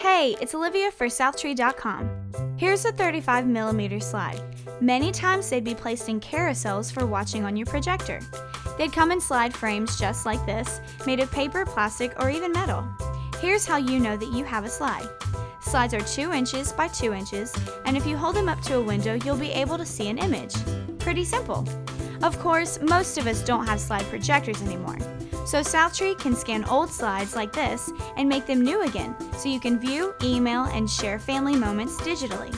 Hey, it's Olivia for Southtree.com. Here's a 35 millimeter slide. Many times they'd be placed in carousels for watching on your projector. They'd come in slide frames just like this, made of paper, plastic, or even metal. Here's how you know that you have a slide. Slides are 2 inches by 2 inches, and if you hold them up to a window, you'll be able to see an image. Pretty simple. Of course, most of us don't have slide projectors anymore. So Southtree can scan old slides like this and make them new again so you can view, email, and share family moments digitally.